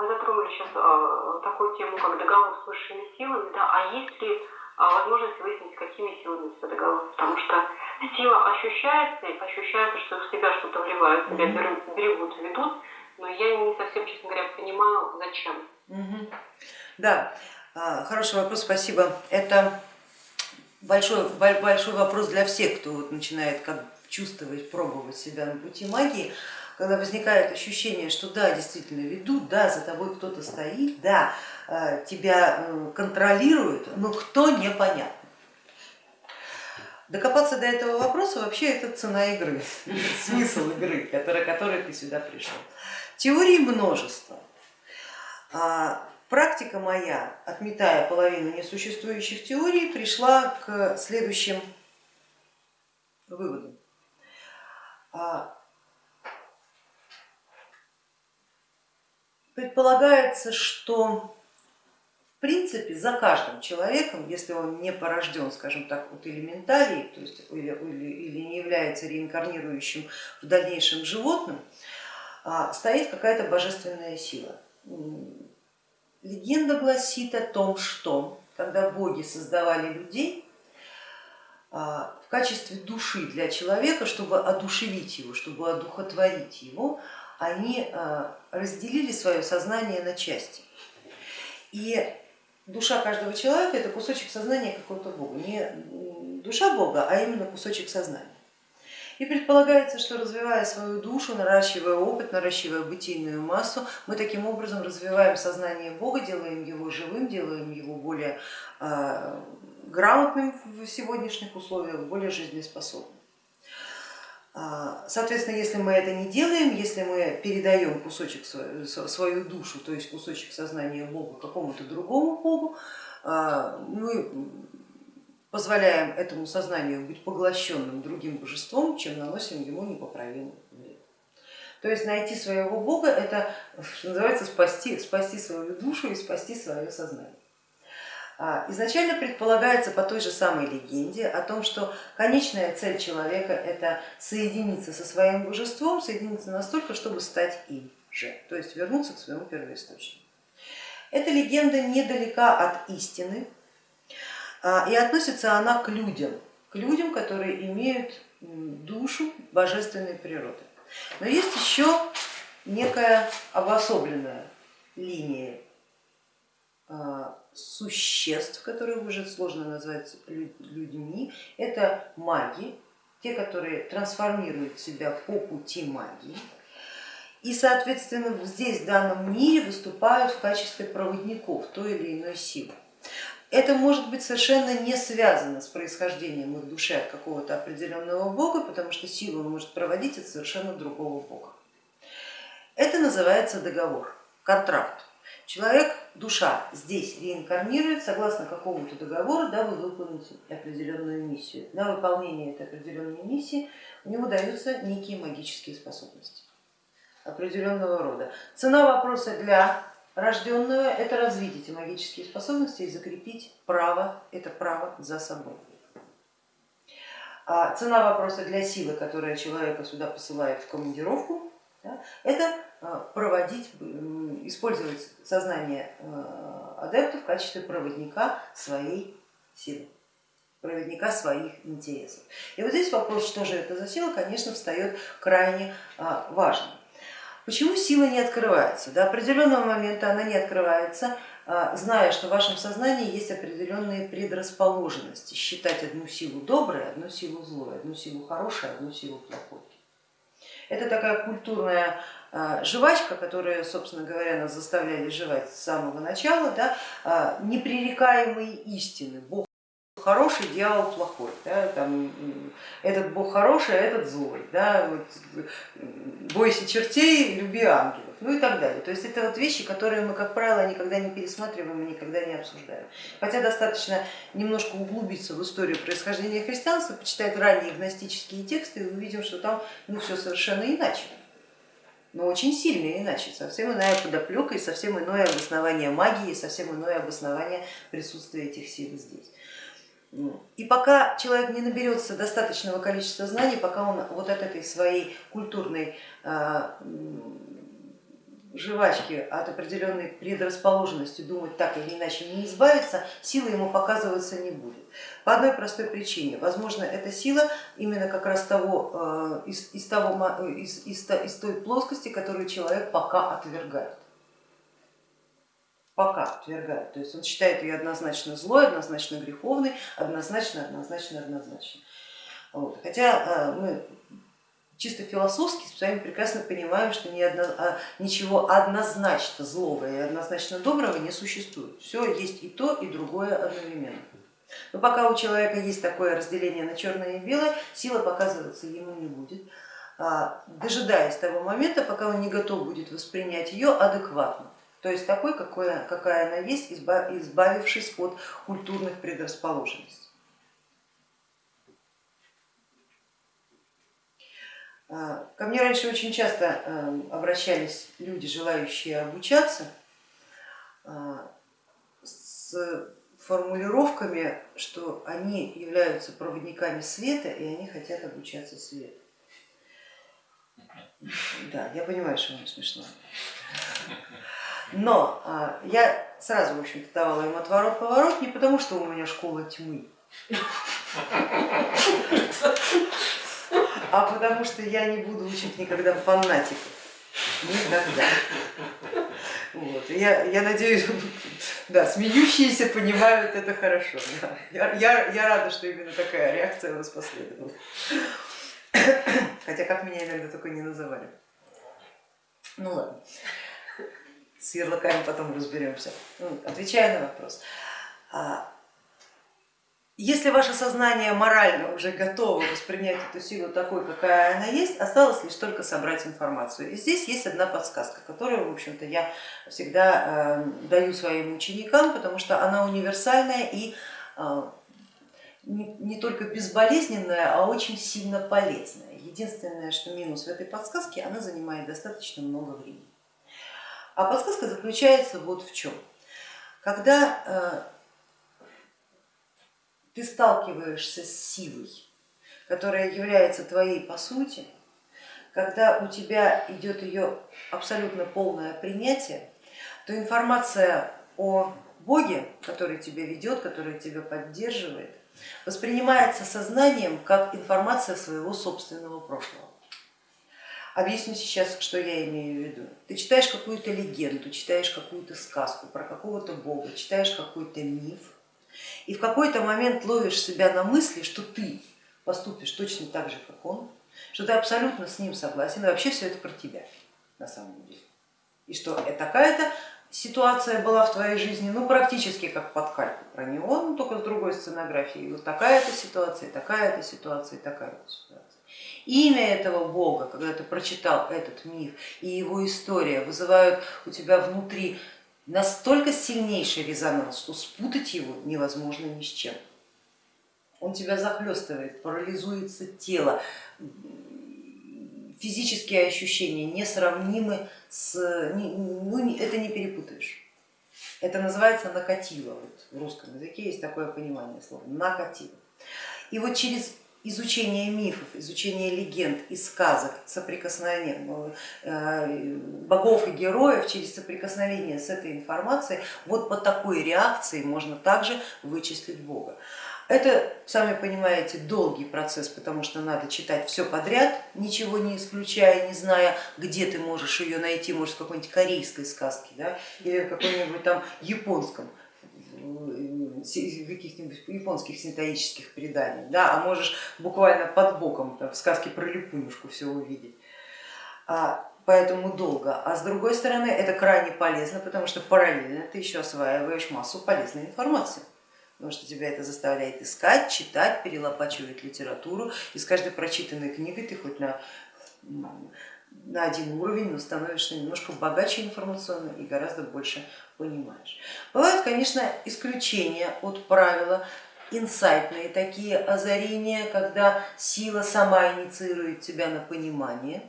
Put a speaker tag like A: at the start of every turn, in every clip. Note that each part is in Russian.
A: вы затронули сейчас а, такую тему, как договор с высшими силами, да, а есть ли а, возможность выяснить, какими силами это договор? Потому что сила ощущается, и ощущается, что в себя что-то вливают, себя берегут, ведут, но я не совсем, честно говоря, понимаю, зачем.
B: Mm-hmm. Да, а, хороший вопрос, спасибо. Это большой, большой вопрос для всех, кто вот начинает как чувствовать, пробовать себя на пути магии когда возникает ощущение, что да, действительно ведут, да, за тобой кто-то стоит, да, э, тебя э, контролируют, но кто непонятно. Докопаться до этого вопроса вообще это цена игры, смысл игры, который, который ты сюда пришел. Теорий множество. А, практика моя, отметая половину несуществующих теорий, пришла к следующим выводам. Предполагается, что в принципе за каждым человеком, если он не порожден, скажем так, от элементалии, то есть или, или, или не является реинкарнирующим в дальнейшем животным, а, стоит какая-то божественная сила. Легенда гласит о том, что когда боги создавали людей, а, в качестве души для человека, чтобы одушевить его, чтобы одухотворить его, они э, разделили свое сознание на части. И душа каждого человека это кусочек сознания какого-то Бога, не душа Бога, а именно кусочек сознания. И предполагается, что развивая свою душу, наращивая опыт, наращивая бытийную массу, мы таким образом развиваем сознание Бога, делаем его живым, делаем его более э, грамотным в сегодняшних условиях, более жизнеспособным. Соответственно, если мы это не делаем, если мы передаем кусочек свою душу, то есть кусочек сознания Богу какому-то другому Богу, а, мы позволяем этому сознанию быть поглощенным другим божеством, чем наносим ему непоправимый вред. То есть найти своего Бога это, называется, спасти, спасти свою душу и спасти свое сознание. А, изначально предполагается по той же самой легенде о том, что конечная цель человека это соединиться со своим божеством, соединиться настолько, чтобы стать им же, то есть вернуться к своему первоисточнику. Эта легенда недалека от истины а, и относится она к людям, к людям, которые имеют душу божественной природы. Но есть еще некая обособленная линия существ, которых уже сложно назвать людьми, это маги, те, которые трансформируют себя по пути магии. И, соответственно, здесь, в данном мире, выступают в качестве проводников той или иной силы. Это может быть совершенно не связано с происхождением их души от какого-то определенного бога, потому что силу он может проводить от совершенно другого бога. Это называется договор, контракт. Человек, душа здесь реинкарнирует согласно какому-то договору, дабы выполнить определенную миссию. На выполнение этой определенной миссии у него даются некие магические способности определенного рода. Цена вопроса для рожденного это развить эти магические способности и закрепить право, это право за собой. А цена вопроса для силы, которая человека сюда посылает в командировку, да, это проводить, использовать сознание а, адепта в качестве проводника своей силы, проводника своих интересов. И вот здесь вопрос, что же это за сила, конечно, встает крайне а, важным. Почему сила не открывается? До определенного момента она не открывается, зная, что в вашем сознании есть определенные предрасположенности, считать одну силу доброй, одну силу злой, одну силу хорошей, одну силу плохой. Это такая культурная а, жвачка, которую, собственно говоря, нас заставляли жевать с самого начала, да, а, непререкаемые истины. Бог хороший, дьявол плохой, да, там, этот бог хороший, а этот злой, да, вот, бойся чертей, люби ангелов, ну и так далее. То есть это вот вещи, которые мы, как правило, никогда не пересматриваем и никогда не обсуждаем. Хотя достаточно немножко углубиться в историю происхождения христианства, почитать ранние гностические тексты и увидим, что там ну, все совершенно иначе но очень сильно иначе, совсем иная подоплека и совсем иное обоснование магии, совсем иное обоснование присутствия этих сил здесь. И пока человек не наберется достаточного количества знаний, пока он вот от этой своей культурной а, жвачки от определенной предрасположенности думать так или иначе не избавиться, сила ему показываться не будет. По одной простой причине. Возможно, эта сила именно как раз того, э, из, из, того, из, из, из той плоскости, которую человек пока отвергает. Пока отвергает. То есть он считает ее однозначно злой, однозначно греховной, однозначно, однозначно, однозначно. Вот. Хотя э, мы чисто философски с вами прекрасно понимаем, что ни одно, а, ничего однозначно злого и однозначно доброго не существует. Все есть и то, и другое одновременно. Но пока у человека есть такое разделение на черное и белое, сила показываться ему не будет, а, дожидаясь того момента, пока он не готов будет воспринять ее адекватно. То есть такой, какой, какая она есть, избавившись от культурных предрасположенностей. Ко мне раньше очень часто эм, обращались люди, желающие обучаться, а, с формулировками, что они являются проводниками света и они хотят обучаться свету. Да, я понимаю, что вам смешно. Но а, я сразу, в общем-то, давала им отворот-поворот не потому, что у меня школа тьмы, а потому что я не буду учить никогда фанатиков. Никогда. Вот. Я, я надеюсь, да, смеющиеся понимают это хорошо. Да. Я, я, я рада, что именно такая реакция у вас последовала. Хотя как меня иногда только не называли. Ну ладно, с ярлыками потом разберемся. Ну, отвечая на вопрос. Если ваше сознание морально уже готово воспринять эту силу такой, какая она есть, осталось лишь только собрать информацию. И здесь есть одна подсказка, которую, в общем-то, я всегда э, даю своим ученикам, потому что она универсальная и э, не, не только безболезненная, а очень сильно полезная. Единственное, что минус в этой подсказке, она занимает достаточно много времени. А подсказка заключается вот в чем. Когда э, ты сталкиваешься с силой, которая является твоей по сути, когда у тебя идет ее абсолютно полное принятие, то информация о Боге, который тебя ведет, который тебя поддерживает, воспринимается сознанием как информация своего собственного прошлого. Объясню сейчас, что я имею в виду. Ты читаешь какую-то легенду, читаешь какую-то сказку про какого-то бога, читаешь какой-то миф, и в какой-то момент ловишь себя на мысли, что ты поступишь точно так же, как он, что ты абсолютно с ним согласен, и вообще все это про тебя на самом деле. И что такая-то ситуация была в твоей жизни, ну практически как под кальку про него, но только с другой сценографией. Вот такая-то ситуация, такая-то ситуация, такая-то ситуация. Имя этого бога, когда ты прочитал этот миф и его история вызывают у тебя внутри настолько сильнейший резонанс, что спутать его невозможно ни с чем. Он тебя захлестывает, парализуется тело, физические ощущения несравнимы с... Ну, это не перепутаешь. Это называется накатило. Вот в русском языке есть такое понимание слова накатило. И вот через изучение мифов, изучение легенд и сказок, соприкосновение э, богов и героев через соприкосновение с этой информацией, вот по такой реакции можно также вычислить Бога. Это, сами понимаете, долгий процесс, потому что надо читать все подряд, ничего не исключая, не зная, где ты можешь ее найти, может в какой-нибудь корейской сказке да, или в каком-нибудь там японском каких-нибудь японских синтоических преданий, да, а можешь буквально под боком в сказке про Липунюшку все увидеть. А, поэтому долго. А с другой стороны, это крайне полезно, потому что параллельно ты еще осваиваешь массу полезной информации потому что тебя это заставляет искать, читать, перелопачивать литературу, и с каждой прочитанной книгой ты хоть на, на один уровень, но становишься немножко богаче информационно и гораздо больше понимаешь. Бывают, конечно, исключения от правила, инсайтные такие озарения, когда сила сама инициирует тебя на понимание.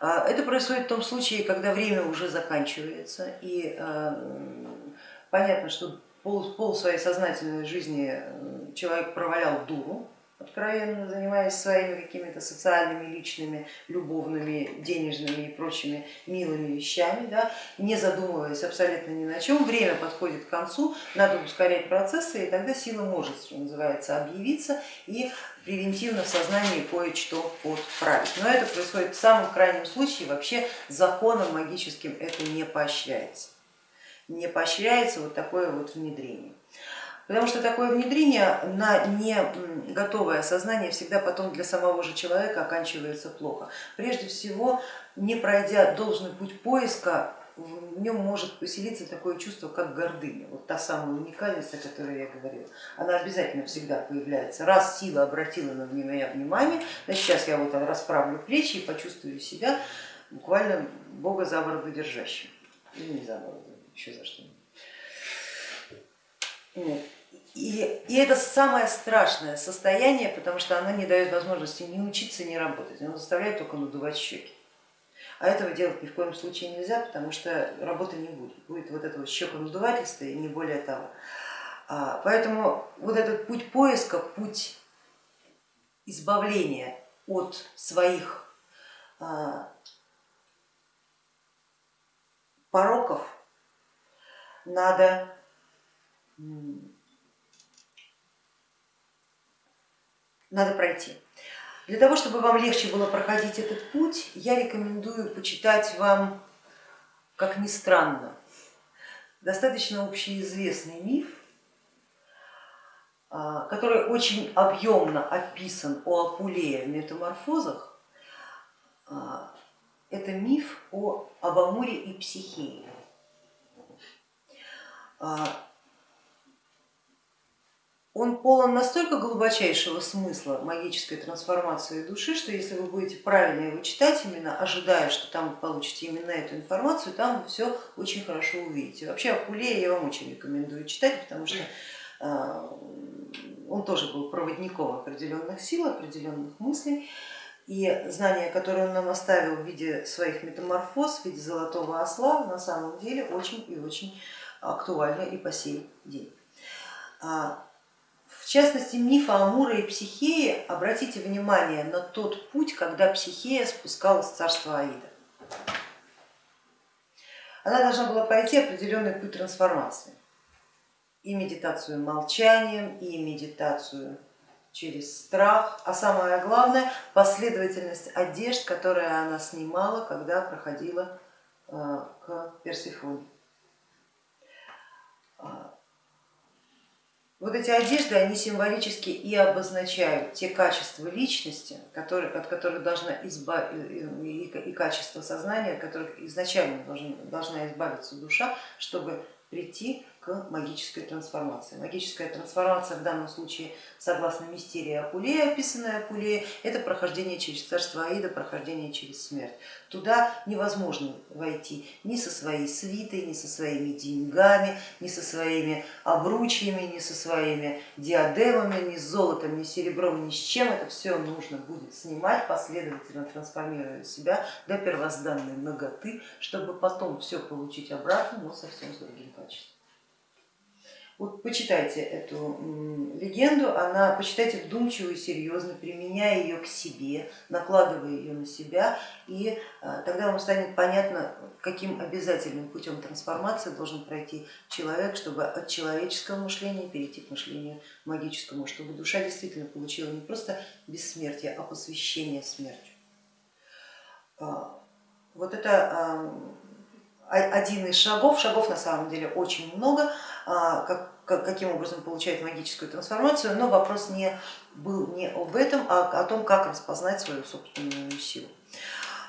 B: А, это происходит в том случае, когда время уже заканчивается и а, понятно, что пол, пол своей сознательной жизни человек провалял дуру, откровенно занимаясь своими какими-то социальными, личными, любовными, денежными и прочими милыми вещами, да, не задумываясь абсолютно ни на чем, время подходит к концу, надо ускорять процессы, и тогда сила может, что называется, объявиться и превентивно в сознании кое-что подправить. Но это происходит в самом крайнем случае, вообще законом магическим это не поощряется. Не поощряется вот такое вот внедрение. Потому что такое внедрение на не готовое сознание всегда потом для самого же человека оканчивается плохо. Прежде всего, не пройдя должный путь поиска, в нем может поселиться такое чувство, как гордыня, вот та самая уникальность, о которой я говорила, она обязательно всегда появляется. Раз сила обратила на меня внимание, значит сейчас я вот расправлю плечи и почувствую себя буквально Бога за бороду держащим. Или не за бороду, еще за что-нибудь. И, и это самое страшное состояние, потому что оно не дает возможности ни учиться, ни работать, оно заставляет только надувать щеки. А этого делать ни в коем случае нельзя, потому что работы не будет. Будет вот это вот щеконадувательство и не более того. А, поэтому вот этот путь поиска, путь избавления от своих а, пороков надо надо пройти. Для того, чтобы вам легче было проходить этот путь, я рекомендую почитать вам, как ни странно, достаточно общеизвестный миф, а, который очень объемно описан у Апулея в метаморфозах. А, это миф о, об Амуре и Психее. А, он полон настолько глубочайшего смысла магической трансформации души, что если вы будете правильно его читать, именно ожидая, что там получите именно эту информацию, там вы все очень хорошо увидите. Вообще Акулея я вам очень рекомендую читать, потому что а, он тоже был проводником определенных сил, определенных мыслей, и знания, которые он нам оставил в виде своих метаморфоз, в виде золотого осла, на самом деле очень и очень актуальны и по сей день. В частности, мифа Амура и Психеи, обратите внимание на тот путь, когда Психея спускалась в царство Аида. Она должна была пройти определенный путь трансформации. И медитацию молчанием, и медитацию через страх, а самое главное последовательность одежд, которые она снимала, когда проходила э, к Персифоне. Вот эти одежды, они символически и обозначают те качества личности, которые, от которых должна избав... и, и качество сознания, от которых изначально должна, должна избавиться душа, чтобы прийти магической трансформации. Магическая трансформация в данном случае, согласно мистерии Акулея, описанная Акулея, это прохождение через царство Аида, прохождение через смерть. Туда невозможно войти ни со своей свитой, ни со своими деньгами, ни со своими обручьями, ни со своими диадемами, ни с золотом, ни с серебром, ни с чем. Это все нужно будет снимать, последовательно трансформируя себя до первозданной ноготы, чтобы потом все получить обратно, но совсем с другим качеством. Вот почитайте эту легенду, она, почитайте вдумчиво и серьезно, применяя ее к себе, накладывая ее на себя, и а, тогда вам станет понятно, каким обязательным путем трансформации должен пройти человек, чтобы от человеческого мышления перейти к мышлению магическому, чтобы душа действительно получила не просто бессмертие, а посвящение смертью. А, вот это один из шагов, шагов на самом деле очень много, как, каким образом получает магическую трансформацию, но вопрос не был не об этом, а о том, как распознать свою собственную силу.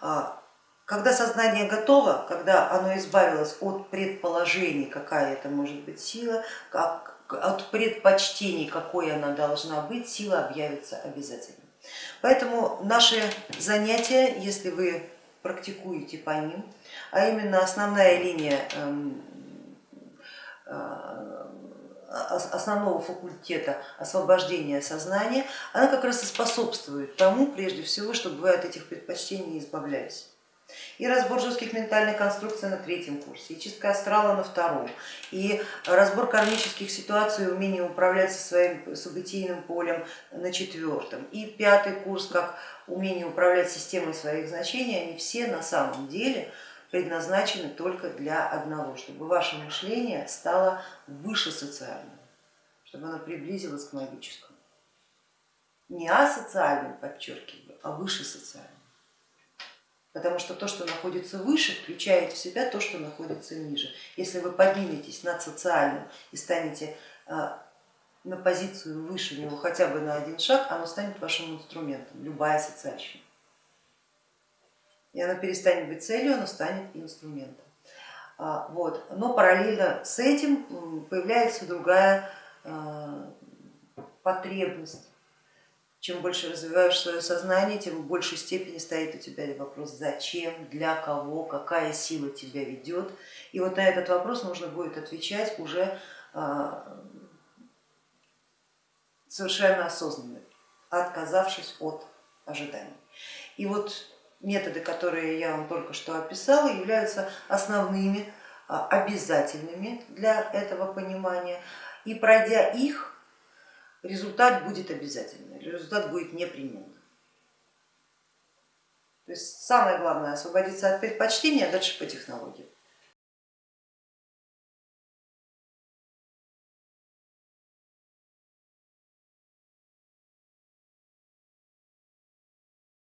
B: А, когда сознание готово, когда оно избавилось от предположений, какая это может быть сила, как, от предпочтений, какой она должна быть, сила объявится обязательно. Поэтому наши занятия, если вы практикуете по ним, а именно основная линия эм, основного факультета освобождения сознания, она как раз и способствует тому, прежде всего, чтобы вы от этих предпочтений избавлялись. И разбор жестких ментальных конструкций на третьем курсе, и чистка астрала на втором, и разбор кармических ситуаций, умение управлять со своим событийным полем на четвертом, и пятый курс, как умение управлять системой своих значений, они все на самом деле предназначены только для одного, чтобы ваше мышление стало выше социальным, чтобы оно приблизилось к магическому. Не асоциальным, подчеркиваю, а выше социальным. Потому что то, что находится выше, включает в себя то, что находится ниже. Если вы подниметесь над социальным и станете а, на позицию выше него хотя бы на один шаг, оно станет вашим инструментом, любая социальщина и она перестанет быть целью, она станет инструментом. А, вот. Но параллельно с этим появляется другая а, потребность. Чем больше развиваешь свое сознание, тем в большей степени стоит у тебя вопрос, зачем, для кого, какая сила тебя ведет. И вот на этот вопрос нужно будет отвечать уже а, совершенно осознанно, отказавшись от ожиданий. И вот методы, которые я вам только что описала, являются основными, а, обязательными для этого понимания. И пройдя их, результат будет обязательный, результат будет непременным. То есть самое главное освободиться от предпочтения, а дальше по технологии.